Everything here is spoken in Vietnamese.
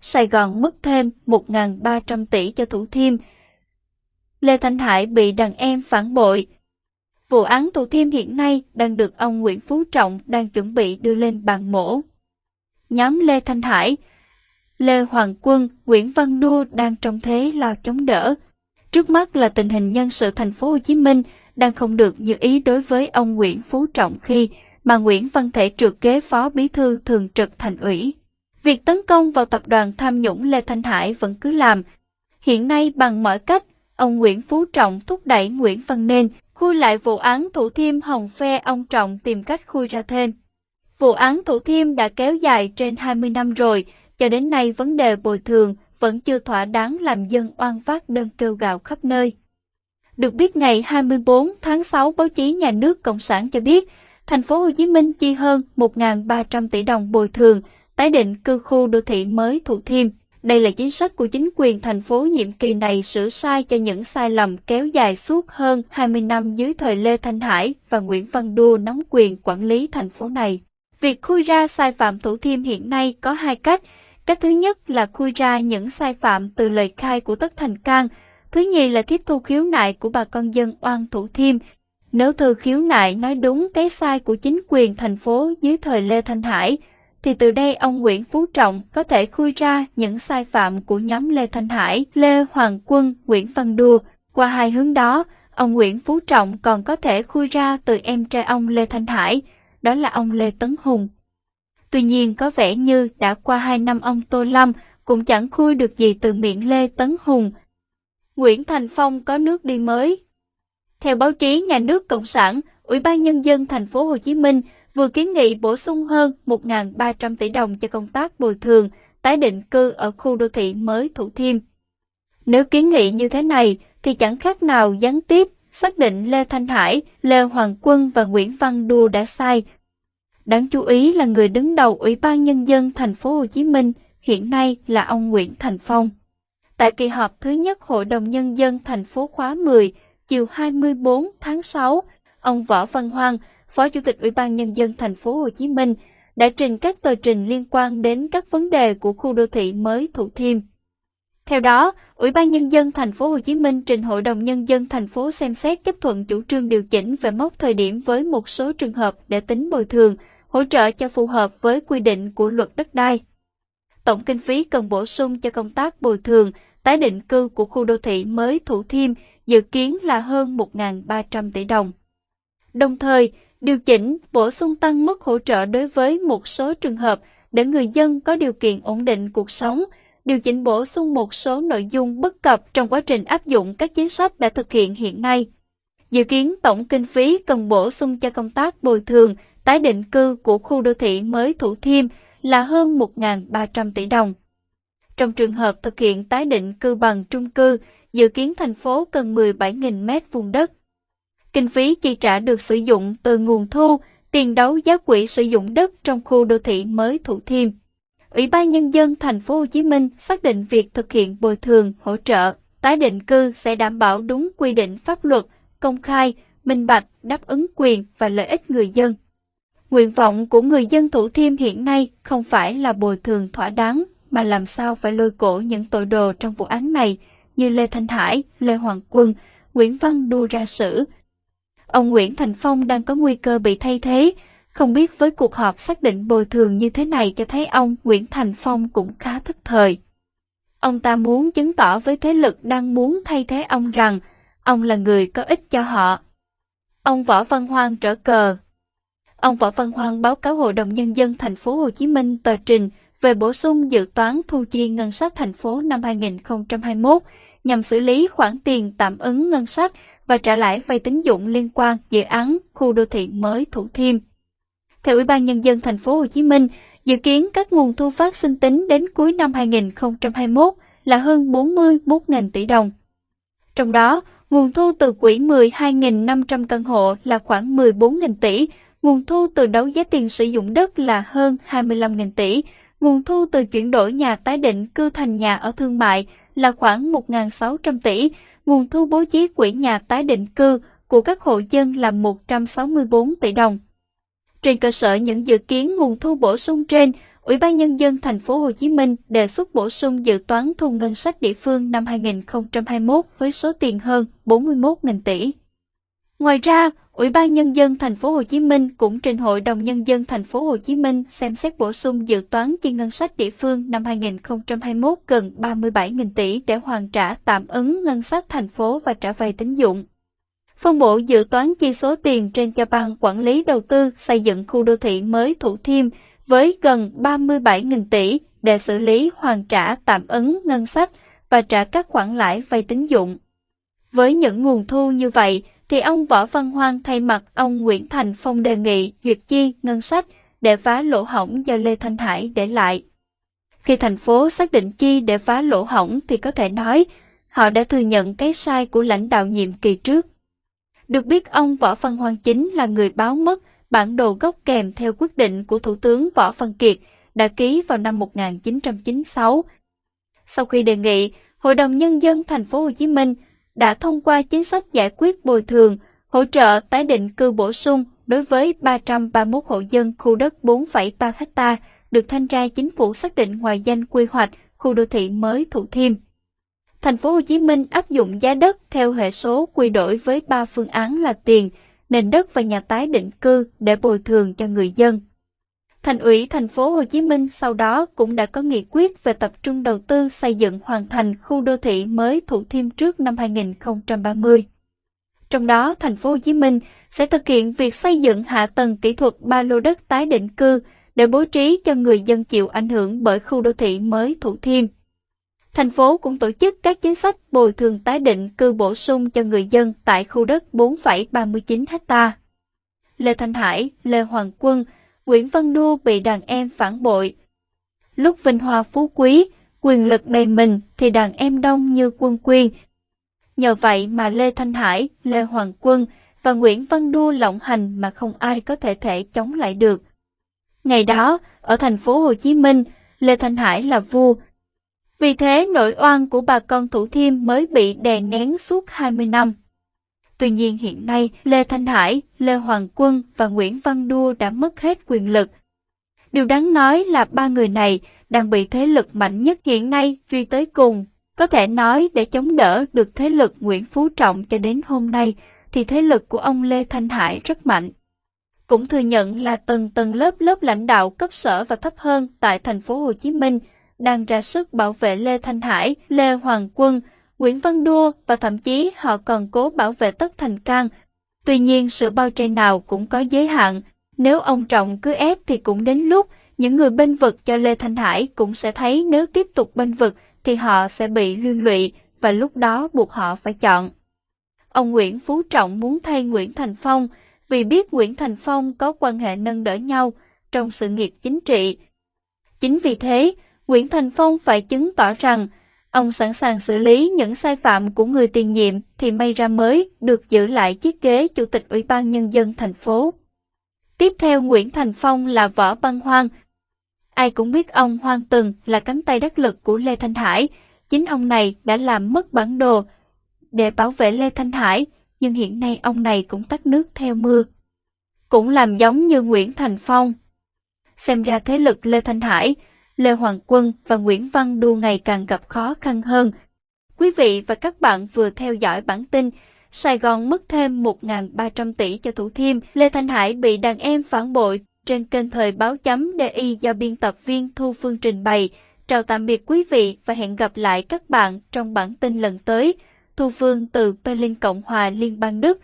Sài Gòn mất thêm 1.300 tỷ cho Thủ Thiêm. Lê Thanh Hải bị đàn em phản bội. Vụ án Thủ Thiêm hiện nay đang được ông Nguyễn Phú Trọng đang chuẩn bị đưa lên bàn mổ. Nhóm Lê Thanh Hải, Lê Hoàng Quân, Nguyễn Văn Đua đang trong thế lo chống đỡ. Trước mắt là tình hình nhân sự thành phố Hồ Chí Minh đang không được như ý đối với ông Nguyễn Phú Trọng khi mà Nguyễn Văn Thể trượt kế phó bí thư thường trực thành ủy. Việc tấn công vào tập đoàn tham nhũng Lê Thanh Hải vẫn cứ làm. Hiện nay bằng mọi cách, ông Nguyễn Phú Trọng thúc đẩy Nguyễn Văn Nên khui lại vụ án Thủ Thiêm Hồng Phe ông Trọng tìm cách khui ra thêm. Vụ án Thủ Thiêm đã kéo dài trên 20 năm rồi, cho đến nay vấn đề bồi thường vẫn chưa thỏa đáng làm dân oan vác đơn kêu gào khắp nơi. Được biết ngày 24 tháng 6 báo chí nhà nước Cộng sản cho biết, thành phố Hồ Chí Minh chi hơn 1.300 tỷ đồng bồi thường tái định cư khu đô thị mới Thủ Thiêm. Đây là chính sách của chính quyền thành phố nhiệm kỳ này sửa sai cho những sai lầm kéo dài suốt hơn 20 năm dưới thời Lê Thanh Hải và Nguyễn Văn Đua nắm quyền quản lý thành phố này. Việc khui ra sai phạm Thủ Thiêm hiện nay có hai cách. Cách thứ nhất là khui ra những sai phạm từ lời khai của Tất Thành Cang. Thứ nhì là tiếp thu khiếu nại của bà con dân oan Thủ Thiêm. Nếu thư khiếu nại nói đúng cái sai của chính quyền thành phố dưới thời Lê Thanh Hải, thì từ đây ông Nguyễn Phú Trọng có thể khui ra những sai phạm của nhóm Lê Thanh Hải, Lê Hoàng Quân, Nguyễn Văn Đua. Qua hai hướng đó, ông Nguyễn Phú Trọng còn có thể khui ra từ em trai ông Lê Thanh Hải, đó là ông Lê Tấn Hùng. Tuy nhiên có vẻ như đã qua hai năm ông Tô Lâm cũng chẳng khui được gì từ miệng Lê Tấn Hùng. Nguyễn Thành Phong có nước đi mới. Theo báo chí nhà nước Cộng sản, Ủy ban Nhân dân thành phố Hồ Chí Minh vừa kiến nghị bổ sung hơn 1.300 tỷ đồng cho công tác bồi thường, tái định cư ở khu đô thị mới Thủ Thiêm. Nếu kiến nghị như thế này thì chẳng khác nào gián tiếp xác định Lê Thanh Hải, Lê Hoàng Quân và Nguyễn Văn Đua đã sai. Đáng chú ý là người đứng đầu Ủy ban Nhân dân thành phố Hồ Chí Minh hiện nay là ông Nguyễn Thành Phong. Tại kỳ họp thứ nhất Hội đồng Nhân dân thành phố khóa 10, chiều 24 tháng 6, ông Võ Văn Hoang, Phó Chủ tịch Ủy ban Nhân dân thành phố Hồ Chí Minh, đã trình các tờ trình liên quan đến các vấn đề của khu đô thị mới Thủ Thiêm. Theo đó, Ủy ban Nhân dân thành phố Hồ Chí Minh trình Hội đồng Nhân dân thành phố xem xét chấp thuận chủ trương điều chỉnh về mốc thời điểm với một số trường hợp để tính bồi thường, hỗ trợ cho phù hợp với quy định của luật đất đai. Tổng kinh phí cần bổ sung cho công tác bồi thường, tái định cư của khu đô thị mới Thủ Thiêm dự kiến là hơn 1.300 tỷ đồng. Đồng thời, điều chỉnh, bổ sung tăng mức hỗ trợ đối với một số trường hợp để người dân có điều kiện ổn định cuộc sống, điều chỉnh bổ sung một số nội dung bất cập trong quá trình áp dụng các chính sách đã thực hiện hiện nay. Dự kiến tổng kinh phí cần bổ sung cho công tác bồi thường, tái định cư của khu đô thị mới Thủ Thiêm là hơn 1.300 tỷ đồng. Trong trường hợp thực hiện tái định cư bằng trung cư, dự kiến thành phố cần 17.000 mét vuông đất. Kinh phí chi trả được sử dụng từ nguồn thu, tiền đấu giá quỹ sử dụng đất trong khu đô thị mới Thủ Thiêm. Ủy ban Nhân dân thành phố Hồ Chí Minh xác định việc thực hiện bồi thường, hỗ trợ, tái định cư sẽ đảm bảo đúng quy định pháp luật, công khai, minh bạch, đáp ứng quyền và lợi ích người dân. Nguyện vọng của người dân Thủ Thiêm hiện nay không phải là bồi thường thỏa đáng, mà làm sao phải lôi cổ những tội đồ trong vụ án này như Lê Thanh Hải, Lê Hoàng Quân, Nguyễn Văn Đua ra xử. Ông Nguyễn Thành Phong đang có nguy cơ bị thay thế, không biết với cuộc họp xác định bồi thường như thế này cho thấy ông Nguyễn Thành Phong cũng khá thất thời. Ông ta muốn chứng tỏ với thế lực đang muốn thay thế ông rằng ông là người có ích cho họ. Ông Võ Văn Hoang trở cờ. Ông Võ Văn Hoang báo cáo Hội đồng Nhân dân thành phố Hồ Chí Minh tờ trình về bổ sung dự toán thu chi ngân sách thành phố năm 2021 nhằm xử lý khoản tiền tạm ứng ngân sách và trả lãi vay tín dụng liên quan dự án khu đô thị mới Thủ Thiêm. Theo Ủy ban Nhân dân thành phố Hồ Chí Minh, dự kiến các nguồn thu phát sinh tính đến cuối năm 2021 là hơn 41.000 tỷ đồng. Trong đó, nguồn thu từ quỹ 12.500 căn hộ là khoảng 14.000 tỷ, nguồn thu từ đấu giá tiền sử dụng đất là hơn 25.000 tỷ, nguồn thu từ chuyển đổi nhà tái định cư thành nhà ở thương mại là khoảng 1.600 tỷ, nguồn thu bố trí quỹ nhà tái định cư của các hộ dân là 164 tỷ đồng. Trên cơ sở những dự kiến nguồn thu bổ sung trên, Ủy ban Nhân dân thành phố Hồ Chí Minh đề xuất bổ sung dự toán thu ngân sách địa phương năm 2021 với số tiền hơn 41.000 tỷ. Ngoài ra, Ủy ban Nhân dân thành phố Hồ Chí Minh cũng trình Hội đồng Nhân dân thành phố Hồ Chí Minh xem xét bổ sung dự toán chi ngân sách địa phương năm 2021 gần 37.000 tỷ để hoàn trả tạm ứng ngân sách thành phố và trả vay tín dụng. Phân bổ dự toán chi số tiền trên cho ban quản lý đầu tư xây dựng khu đô thị mới Thủ Thiêm với gần 37.000 tỷ để xử lý hoàn trả tạm ứng ngân sách và trả các khoản lãi vay tín dụng. Với những nguồn thu như vậy, thì ông Võ Văn Hoang thay mặt ông Nguyễn Thành Phong đề nghị duyệt chi ngân sách để phá lỗ hỏng do Lê Thanh Hải để lại. Khi thành phố xác định chi để phá lỗ hỏng thì có thể nói họ đã thừa nhận cái sai của lãnh đạo nhiệm kỳ trước. Được biết ông Võ Văn Hoang chính là người báo mất bản đồ gốc kèm theo quyết định của Thủ tướng Võ Văn Kiệt đã ký vào năm 1996. Sau khi đề nghị, Hội đồng Nhân dân thành phố Hồ Chí Minh đã thông qua chính sách giải quyết bồi thường, hỗ trợ tái định cư bổ sung đối với 331 hộ dân khu đất 4,3 ha được thanh tra chính phủ xác định ngoài danh quy hoạch khu đô thị mới Thủ Thiêm. Thành phố Hồ Chí Minh áp dụng giá đất theo hệ số quy đổi với 3 phương án là tiền, nền đất và nhà tái định cư để bồi thường cho người dân. Thành ủy thành phố Hồ Chí Minh sau đó cũng đã có nghị quyết về tập trung đầu tư xây dựng hoàn thành khu đô thị mới Thủ Thiêm trước năm 2030. Trong đó, thành phố Hồ Chí Minh sẽ thực hiện việc xây dựng hạ tầng kỹ thuật ba lô đất tái định cư để bố trí cho người dân chịu ảnh hưởng bởi khu đô thị mới Thủ Thiêm. Thành phố cũng tổ chức các chính sách bồi thường tái định cư bổ sung cho người dân tại khu đất 4,39 ha. Lê Thanh Hải, Lê Hoàng Quân, Nguyễn Văn Đu bị đàn em phản bội. Lúc vinh hoa phú quý, quyền lực đầy mình thì đàn em đông như quân quyên. Nhờ vậy mà Lê Thanh Hải, Lê Hoàng Quân và Nguyễn Văn Đu lộng hành mà không ai có thể thể chống lại được. Ngày đó, ở thành phố Hồ Chí Minh, Lê Thanh Hải là vua. Vì thế nội oan của bà con Thủ Thiêm mới bị đè nén suốt 20 năm. Tuy nhiên hiện nay, Lê Thanh Hải, Lê Hoàng Quân và Nguyễn Văn Đua đã mất hết quyền lực. Điều đáng nói là ba người này đang bị thế lực mạnh nhất hiện nay truy tới cùng. Có thể nói để chống đỡ được thế lực Nguyễn Phú Trọng cho đến hôm nay, thì thế lực của ông Lê Thanh Hải rất mạnh. Cũng thừa nhận là tầng tầng lớp lớp lãnh đạo cấp sở và thấp hơn tại thành phố Hồ Chí Minh đang ra sức bảo vệ Lê Thanh Hải, Lê Hoàng Quân, Nguyễn Văn Đua và thậm chí họ còn cố bảo vệ Tất Thành can. Tuy nhiên sự bao che nào cũng có giới hạn, nếu ông Trọng cứ ép thì cũng đến lúc những người bên vực cho Lê Thanh Hải cũng sẽ thấy nếu tiếp tục bên vực thì họ sẽ bị liên lụy và lúc đó buộc họ phải chọn. Ông Nguyễn Phú Trọng muốn thay Nguyễn Thành Phong vì biết Nguyễn Thành Phong có quan hệ nâng đỡ nhau trong sự nghiệp chính trị. Chính vì thế, Nguyễn Thành Phong phải chứng tỏ rằng Ông sẵn sàng xử lý những sai phạm của người tiền nhiệm thì may ra mới được giữ lại chiếc ghế Chủ tịch Ủy ban Nhân dân thành phố. Tiếp theo Nguyễn Thành Phong là Võ Băng Hoang. Ai cũng biết ông Hoang từng là cánh tay đắc lực của Lê Thanh Hải. Chính ông này đã làm mất bản đồ để bảo vệ Lê Thanh Hải, nhưng hiện nay ông này cũng tắt nước theo mưa. Cũng làm giống như Nguyễn Thành Phong. Xem ra thế lực Lê Thanh Hải Lê Hoàng Quân và Nguyễn Văn Đu ngày càng gặp khó khăn hơn. Quý vị và các bạn vừa theo dõi bản tin Sài Gòn mất thêm 1.300 tỷ cho Thủ Thiêm, Lê Thanh Hải bị đàn em phản bội trên kênh thời báo chấm DI do biên tập viên Thu Phương trình bày. Chào tạm biệt quý vị và hẹn gặp lại các bạn trong bản tin lần tới. Thu Phương từ Berlin Cộng hòa Liên bang Đức.